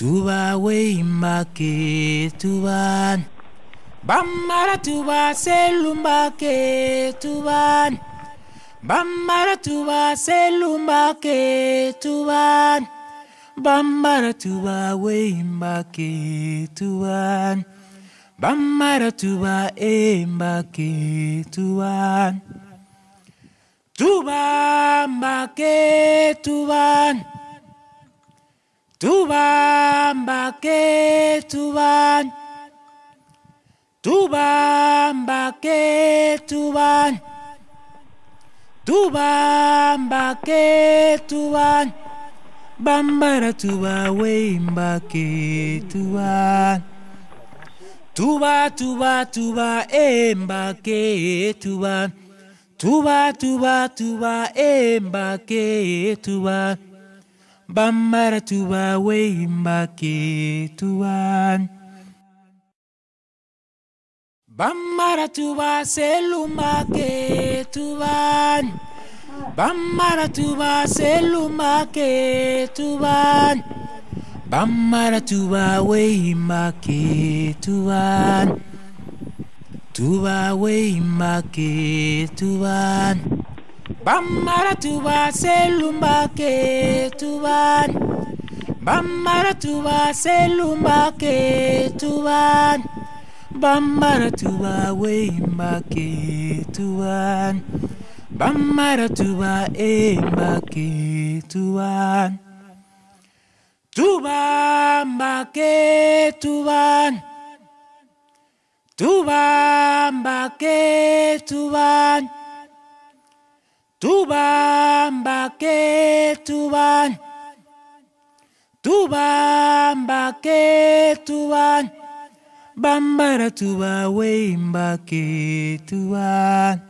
tuba weimbake tuban. Bamara tuba selumbake tuban. Bamara tuba selumbake tuban. Bamara tuba weimbake tuban. Bamara tuba embake tuban. Tubambake tuban tubambake tuban. Tubambake tuban. Tubambake tuban. Bambara tuba weimbake tuban. Tuba tuba tuba embake tuban. Tuba tuba tuba embake tuban bambara tuba weimbake tuban bambara tuba selumake tuban bambara tuba selumake tuban bambara tuba weimbake tuban tuba weimbake tuban bambara tuba selumbake tuban. Bambara tuba selumbake tuban. Bambara tuba weimbake tuban. Bambara tuba embake tuban tubambake tuban. Tubambake tuban. Tubambake tuban tubambake tuban. Bambara tuba weimbake tuban